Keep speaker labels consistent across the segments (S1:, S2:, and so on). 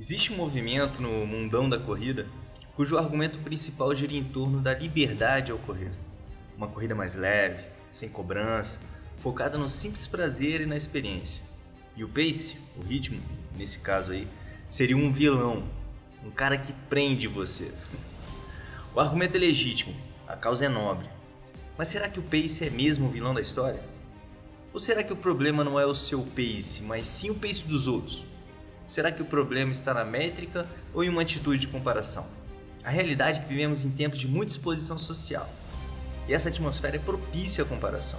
S1: Existe um movimento no mundão da corrida cujo argumento principal gira em torno da liberdade ao correr. Uma corrida mais leve, sem cobrança, focada no simples prazer e na experiência. E o pace, o ritmo, nesse caso aí, seria um vilão, um cara que prende você. O argumento é legítimo, a causa é nobre. Mas será que o pace é mesmo o vilão da história? Ou será que o problema não é o seu pace, mas sim o pace dos outros? Será que o problema está na métrica ou em uma atitude de comparação? A realidade é que vivemos em tempos de muita exposição social, e essa atmosfera é propícia à comparação.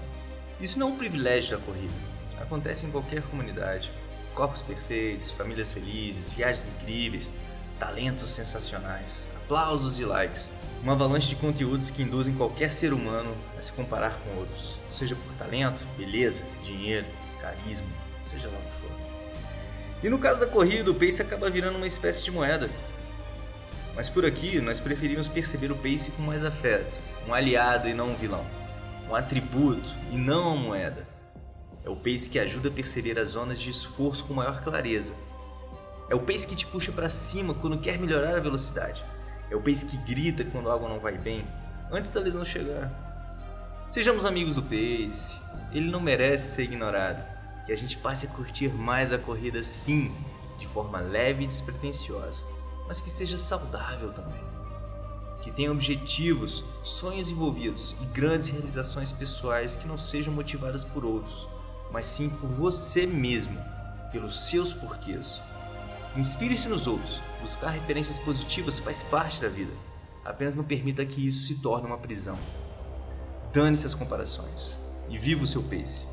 S1: Isso não é um privilégio da corrida, acontece em qualquer comunidade. Corpos perfeitos, famílias felizes, viagens incríveis, talentos sensacionais, aplausos e likes. Uma avalanche de conteúdos que induzem qualquer ser humano a se comparar com outros, seja por talento, beleza, dinheiro, carisma, seja lá o que for. E no caso da corrida, o pace acaba virando uma espécie de moeda. Mas por aqui, nós preferimos perceber o pace com mais afeto, um aliado e não um vilão, um atributo e não uma moeda. É o pace que ajuda a perceber as zonas de esforço com maior clareza. É o pace que te puxa para cima quando quer melhorar a velocidade. É o pace que grita quando algo não vai bem, antes da lesão chegar. Sejamos amigos do pace, ele não merece ser ignorado que a gente passe a curtir mais a corrida sim, de forma leve e despretensiosa, mas que seja saudável também. Que tenha objetivos, sonhos envolvidos e grandes realizações pessoais que não sejam motivadas por outros, mas sim por você mesmo, pelos seus porquês. Inspire-se nos outros, buscar referências positivas faz parte da vida. Apenas não permita que isso se torne uma prisão. Dane-se as comparações e viva o seu pace.